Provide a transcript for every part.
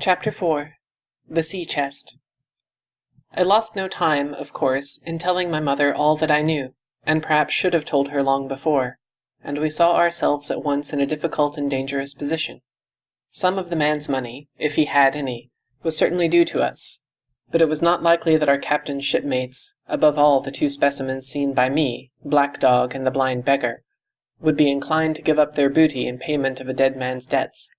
Chapter 4 The Sea Chest I lost no time, of course, in telling my mother all that I knew, and perhaps should have told her long before, and we saw ourselves at once in a difficult and dangerous position. Some of the man's money, if he had any, was certainly due to us, but it was not likely that our captain's shipmates, above all the two specimens seen by me, Black Dog and the blind beggar, would be inclined to give up their booty in payment of a dead man's debts.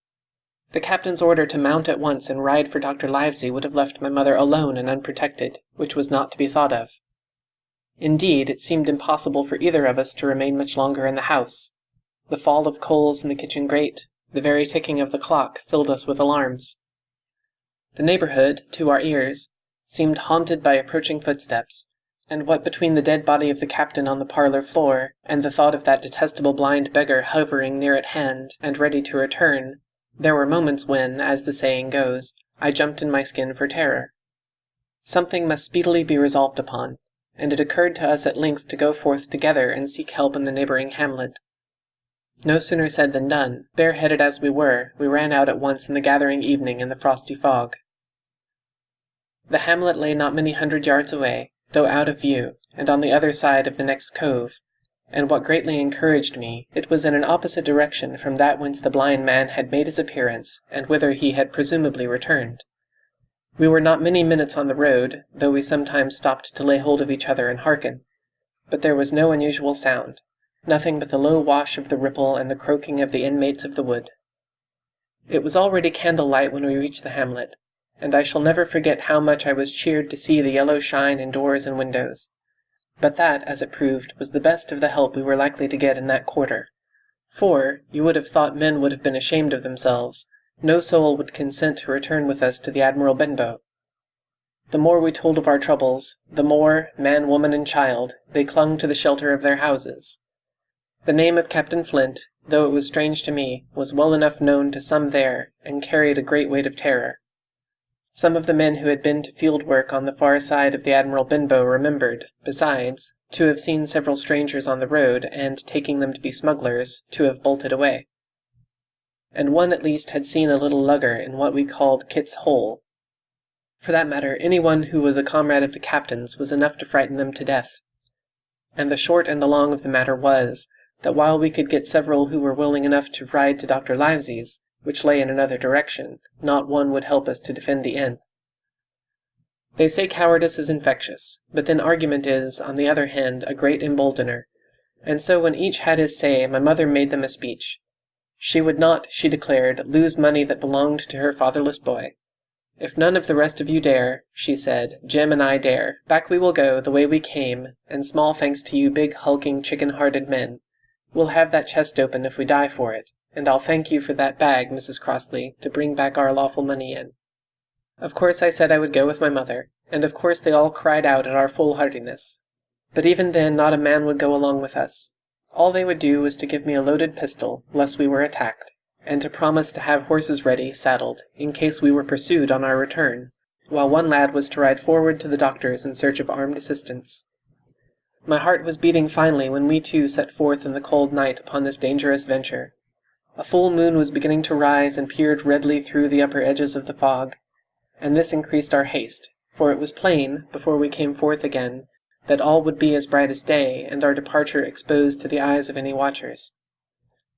The captain's order to mount at once and ride for Dr. Livesey would have left my mother alone and unprotected, which was not to be thought of. Indeed, it seemed impossible for either of us to remain much longer in the house. The fall of coals in the kitchen grate, the very ticking of the clock, filled us with alarms. The neighbourhood, to our ears, seemed haunted by approaching footsteps, and what between the dead body of the captain on the parlour floor, and the thought of that detestable blind beggar hovering near at hand and ready to return, there were moments when, as the saying goes, I jumped in my skin for terror. Something must speedily be resolved upon, and it occurred to us at length to go forth together and seek help in the neighbouring hamlet. No sooner said than done. Bareheaded as we were, we ran out at once in the gathering evening and the frosty fog. The hamlet lay not many hundred yards away, though out of view, and on the other side of the next cove, and what greatly encouraged me, it was in an opposite direction from that whence the blind man had made his appearance, and whither he had presumably returned. We were not many minutes on the road, though we sometimes stopped to lay hold of each other and hearken. But there was no unusual sound, nothing but the low wash of the Ripple and the croaking of the inmates of the wood. It was already candlelight when we reached the hamlet, and I shall never forget how much I was cheered to see the yellow shine in doors and windows. But that, as it proved, was the best of the help we were likely to get in that quarter. For, you would have thought men would have been ashamed of themselves, no soul would consent to return with us to the Admiral Benbow. The more we told of our troubles, the more, man, woman, and child, they clung to the shelter of their houses. The name of Captain Flint, though it was strange to me, was well enough known to some there, and carried a great weight of terror. Some of the men who had been to field work on the far side of the Admiral Benbow remembered, besides, to have seen several strangers on the road, and, taking them to be smugglers, to have bolted away. And one at least had seen a little lugger in what we called Kitt's Hole. For that matter, any one who was a comrade of the captain's was enough to frighten them to death. And the short and the long of the matter was, that while we could get several who were willing enough to ride to Dr. Livesey's, which lay in another direction, not one would help us to defend the inn. They say cowardice is infectious, but then argument is, on the other hand, a great emboldener, and so when each had his say, my mother made them a speech. She would not, she declared, lose money that belonged to her fatherless boy. If none of the rest of you dare, she said, Jim and I dare. Back we will go, the way we came, and small thanks to you big hulking chicken-hearted men. We'll have that chest open if we die for it and I'll thank you for that bag, Mrs. Crossley, to bring back our lawful money in. Of course I said I would go with my mother, and of course they all cried out at our foolhardiness. But even then not a man would go along with us. All they would do was to give me a loaded pistol, lest we were attacked, and to promise to have horses ready, saddled, in case we were pursued on our return, while one lad was to ride forward to the doctor's in search of armed assistance. My heart was beating finely when we two set forth in the cold night upon this dangerous venture. A full moon was beginning to rise and peered redly through the upper edges of the fog, and this increased our haste, for it was plain, before we came forth again, that all would be as bright as day, and our departure exposed to the eyes of any watchers.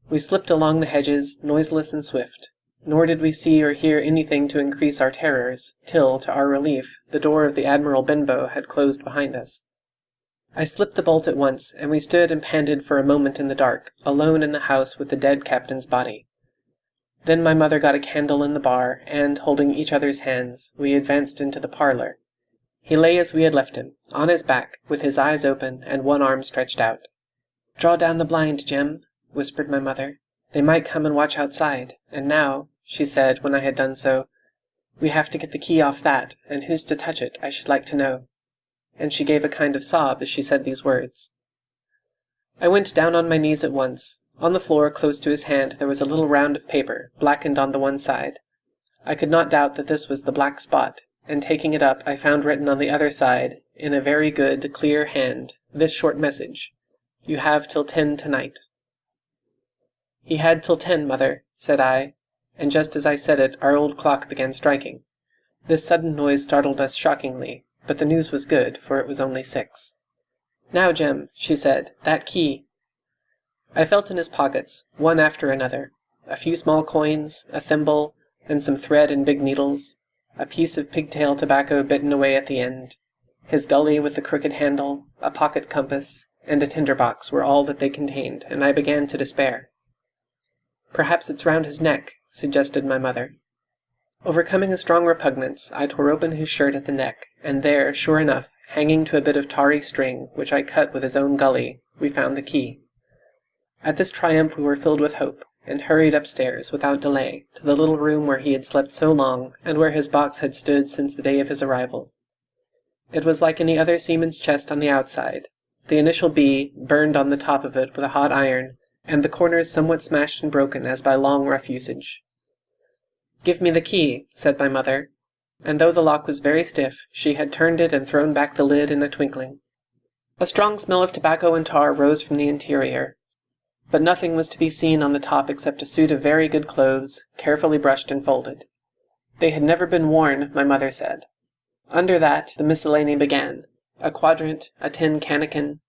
We slipped along the hedges, noiseless and swift, nor did we see or hear anything to increase our terrors, till, to our relief, the door of the Admiral Benbow had closed behind us. I slipped the bolt at once, and we stood and panted for a moment in the dark, alone in the house with the dead captain's body. Then my mother got a candle in the bar, and, holding each other's hands, we advanced into the parlour. He lay as we had left him, on his back, with his eyes open and one arm stretched out. Draw down the blind, Jim, whispered my mother. They might come and watch outside, and now, she said when I had done so, we have to get the key off that, and who's to touch it, I should like to know and she gave a kind of sob as she said these words. I went down on my knees at once. On the floor, close to his hand, there was a little round of paper, blackened on the one side. I could not doubt that this was the black spot, and taking it up I found written on the other side, in a very good, clear hand, this short message, You have till ten tonight. He had till ten, mother, said I, and just as I said it our old clock began striking. This sudden noise startled us shockingly, but the news was good, for it was only six. Now, Jim, she said, that key. I felt in his pockets, one after another. A few small coins, a thimble, and some thread and big needles, a piece of pigtail tobacco bitten away at the end, his gully with the crooked handle, a pocket compass, and a tinder box were all that they contained, and I began to despair. Perhaps it's round his neck, suggested my mother. Overcoming a strong repugnance, I tore open his shirt at the neck, and there, sure enough, hanging to a bit of tarry string, which I cut with his own gully, we found the key. At this triumph we were filled with hope, and hurried upstairs, without delay, to the little room where he had slept so long, and where his box had stood since the day of his arrival. It was like any other seaman's chest on the outside, the initial B burned on the top of it with a hot iron, and the corners somewhat smashed and broken as by long rough usage. Give me the key, said my mother, and though the lock was very stiff, she had turned it and thrown back the lid in a twinkling. A strong smell of tobacco and tar rose from the interior, but nothing was to be seen on the top except a suit of very good clothes, carefully brushed and folded. They had never been worn, my mother said. Under that the miscellany began, a quadrant, a tin cannikin,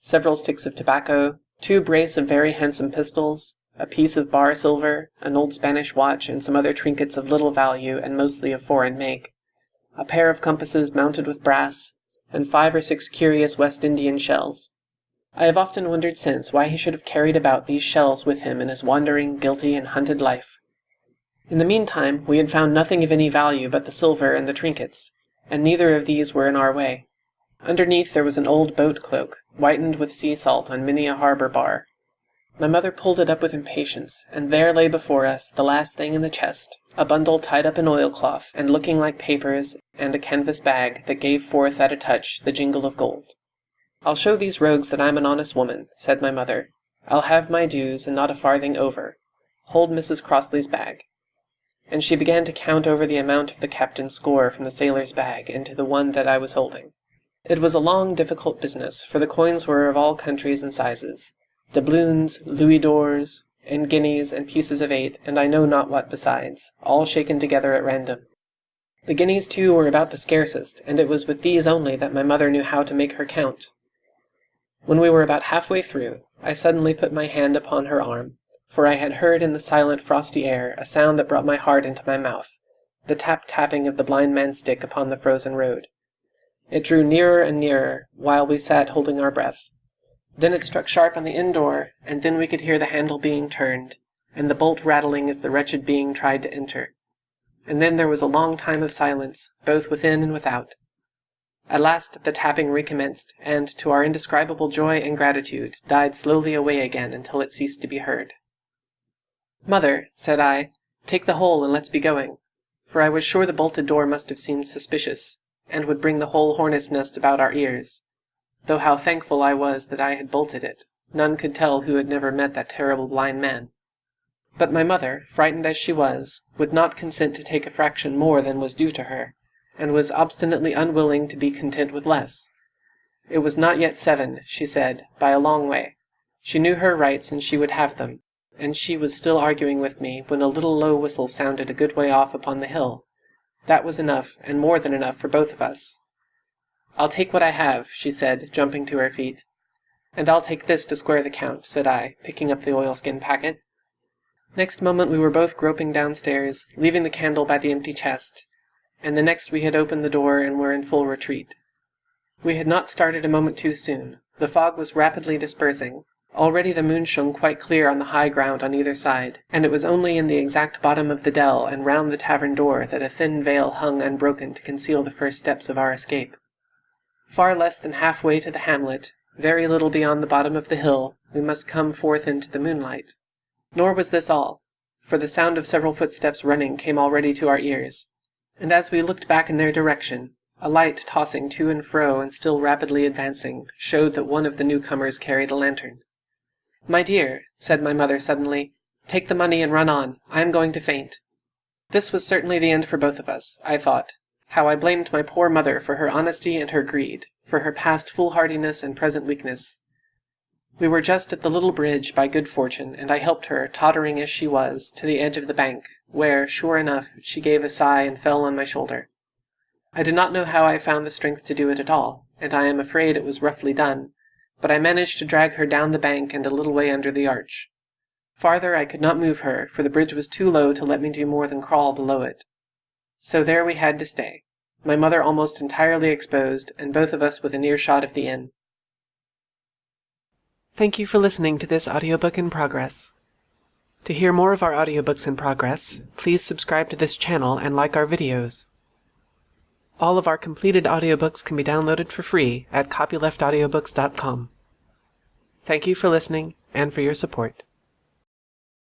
several sticks of tobacco, two brace of very handsome pistols, a piece of bar silver, an old Spanish watch, and some other trinkets of little value and mostly of foreign make, a pair of compasses mounted with brass, and five or six curious West Indian shells. I have often wondered since why he should have carried about these shells with him in his wandering, guilty, and hunted life. In the meantime we had found nothing of any value but the silver and the trinkets, and neither of these were in our way. Underneath there was an old boat cloak, whitened with sea salt on many a harbour bar. My mother pulled it up with impatience, and there lay before us the last thing in the chest, a bundle tied up in oilcloth, and looking like papers, and a canvas bag that gave forth at a touch the jingle of gold. I'll show these rogues that I'm an honest woman, said my mother. I'll have my dues, and not a farthing over. Hold Mrs. Crossley's bag and she began to count over the amount of the captain's score from the sailor's bag into the one that I was holding. It was a long, difficult business, for the coins were of all countries and sizes doubloons, louis d'ors, and guineas, and pieces of eight, and I know not what besides, all shaken together at random. The guineas, too, were about the scarcest, and it was with these only that my mother knew how to make her count. When we were about half-way through, I suddenly put my hand upon her arm, for I had heard in the silent frosty air a sound that brought my heart into my mouth, the tap-tapping of the blind man's stick upon the frozen road. It drew nearer and nearer, while we sat holding our breath. Then it struck sharp on the inn door, and then we could hear the handle being turned, and the bolt rattling as the wretched being tried to enter. And then there was a long time of silence, both within and without. At last the tapping recommenced, and, to our indescribable joy and gratitude, died slowly away again until it ceased to be heard. Mother, said I, take the whole and let's be going, for I was sure the bolted door must have seemed suspicious, and would bring the whole hornet's nest about our ears. Though how thankful I was that I had bolted it, none could tell who had never met that terrible blind man. But my mother, frightened as she was, would not consent to take a fraction more than was due to her, and was obstinately unwilling to be content with less. It was not yet seven, she said, by a long way. She knew her rights, and she would have them, and she was still arguing with me when a little low whistle sounded a good way off upon the hill. That was enough, and more than enough for both of us. I'll take what I have, she said, jumping to her feet. And I'll take this to square the count, said I, picking up the oilskin packet. Next moment we were both groping downstairs, leaving the candle by the empty chest, and the next we had opened the door and were in full retreat. We had not started a moment too soon. The fog was rapidly dispersing, Already the moon shone quite clear on the high ground on either side, and it was only in the exact bottom of the dell and round the tavern door that a thin veil hung unbroken to conceal the first steps of our escape. Far less than half way to the hamlet, very little beyond the bottom of the hill, we must come forth into the moonlight. Nor was this all, for the sound of several footsteps running came already to our ears, and as we looked back in their direction, a light tossing to and fro and still rapidly advancing showed that one of the newcomers carried a lantern. My dear, said my mother suddenly, take the money and run on. I am going to faint. This was certainly the end for both of us, I thought. How I blamed my poor mother for her honesty and her greed, for her past foolhardiness and present weakness. We were just at the little bridge by good fortune, and I helped her, tottering as she was, to the edge of the bank, where, sure enough, she gave a sigh and fell on my shoulder. I do not know how I found the strength to do it at all, and I am afraid it was roughly done, but I managed to drag her down the bank and a little way under the arch. Farther I could not move her, for the bridge was too low to let me do more than crawl below it. So there we had to stay, my mother almost entirely exposed, and both of us within earshot of the inn. Thank you for listening to this audiobook in progress. To hear more of our audiobooks in progress, please subscribe to this channel and like our videos. All of our completed audiobooks can be downloaded for free at copyleftaudiobooks.com. Thank you for listening and for your support.